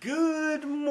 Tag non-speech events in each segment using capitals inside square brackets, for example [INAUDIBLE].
Good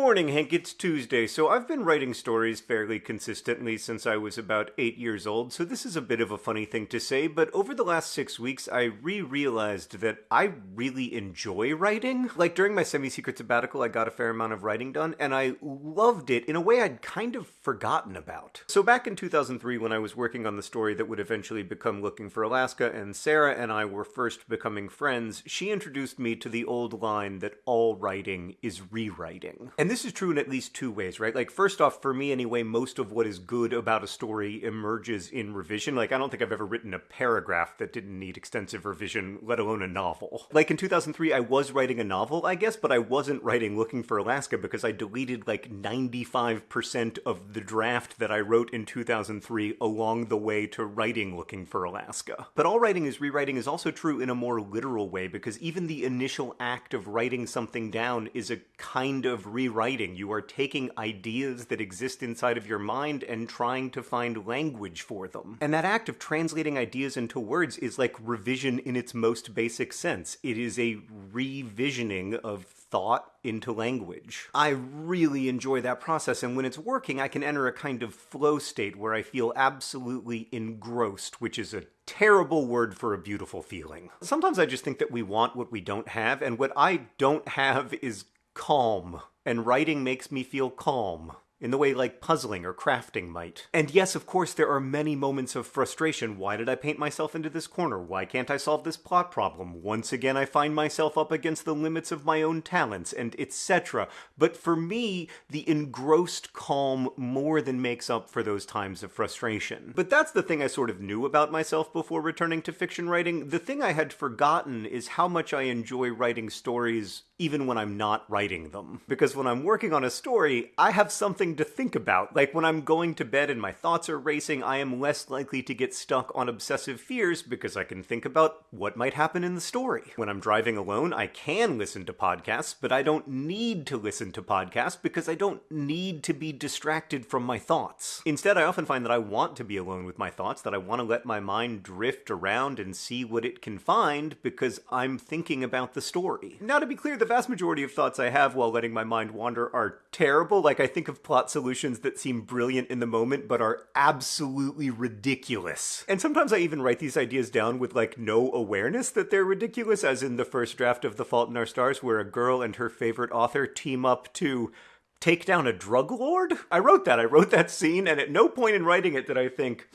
morning, Hank. It's Tuesday. So I've been writing stories fairly consistently since I was about eight years old, so this is a bit of a funny thing to say, but over the last six weeks, I re-realized that I really enjoy writing. Like during my semi-secret sabbatical, I got a fair amount of writing done, and I loved it in a way I'd kind of forgotten about. So back in 2003, when I was working on the story that would eventually become Looking for Alaska, and Sarah and I were first becoming friends, she introduced me to the old line that all writing is rewriting. And this is true in at least two ways, right? Like, first off, for me anyway, most of what is good about a story emerges in revision. Like, I don't think I've ever written a paragraph that didn't need extensive revision, let alone a novel. Like, in 2003, I was writing a novel, I guess, but I wasn't writing Looking for Alaska because I deleted like 95% of the draft that I wrote in 2003 along the way to writing Looking for Alaska. But all writing is rewriting is also true in a more literal way because even the initial act of writing something down is a kind of rewriting. You are taking ideas that exist inside of your mind and trying to find language for them. And that act of translating ideas into words is like revision in its most basic sense. It is a revisioning of thought into language. I really enjoy that process, and when it's working, I can enter a kind of flow state where I feel absolutely engrossed, which is a terrible word for a beautiful feeling. Sometimes I just think that we want what we don't have, and what I don't have is calm, and writing makes me feel calm in the way like puzzling or crafting might. And yes, of course, there are many moments of frustration. Why did I paint myself into this corner? Why can't I solve this plot problem? Once again, I find myself up against the limits of my own talents, and etc. But for me, the engrossed calm more than makes up for those times of frustration. But that's the thing I sort of knew about myself before returning to fiction writing. The thing I had forgotten is how much I enjoy writing stories even when I'm not writing them. Because when I'm working on a story, I have something to think about. Like when I'm going to bed and my thoughts are racing, I am less likely to get stuck on obsessive fears because I can think about what might happen in the story. When I'm driving alone, I can listen to podcasts, but I don't need to listen to podcasts because I don't need to be distracted from my thoughts. Instead, I often find that I want to be alone with my thoughts, that I want to let my mind drift around and see what it can find because I'm thinking about the story. Now, to be clear, the vast majority of thoughts I have while letting my mind wander are terrible. Like, I think of plot solutions that seem brilliant in the moment, but are absolutely ridiculous. And sometimes I even write these ideas down with, like, no awareness that they're ridiculous, as in the first draft of The Fault in Our Stars, where a girl and her favorite author team up to take down a drug lord? I wrote that. I wrote that scene, and at no point in writing it did I think,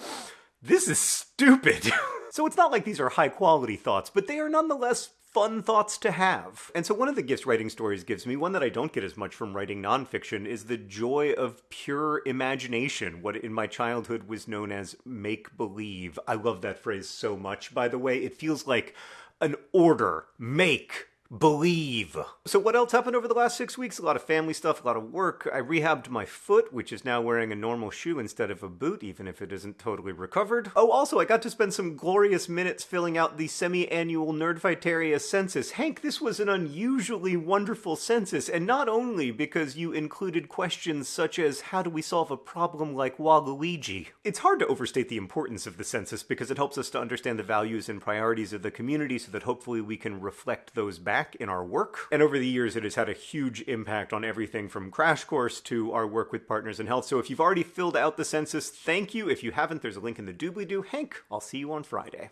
this is stupid. [LAUGHS] so it's not like these are high quality thoughts, but they are nonetheless fun thoughts to have. And so one of the gifts writing stories gives me, one that I don't get as much from writing nonfiction, is the joy of pure imagination, what in my childhood was known as make-believe. I love that phrase so much, by the way. It feels like an order. Make believe. So what else happened over the last six weeks? A lot of family stuff, a lot of work. I rehabbed my foot, which is now wearing a normal shoe instead of a boot, even if it isn't totally recovered. Oh, also, I got to spend some glorious minutes filling out the semi-annual Nerdfighteria census. Hank, this was an unusually wonderful census, and not only because you included questions such as, how do we solve a problem like Waluigi? It's hard to overstate the importance of the census because it helps us to understand the values and priorities of the community so that hopefully we can reflect those back back in our work. And over the years, it has had a huge impact on everything from Crash Course to our work with Partners in Health. So if you've already filled out the census, thank you. If you haven't, there's a link in the doobly-doo. Hank, I'll see you on Friday.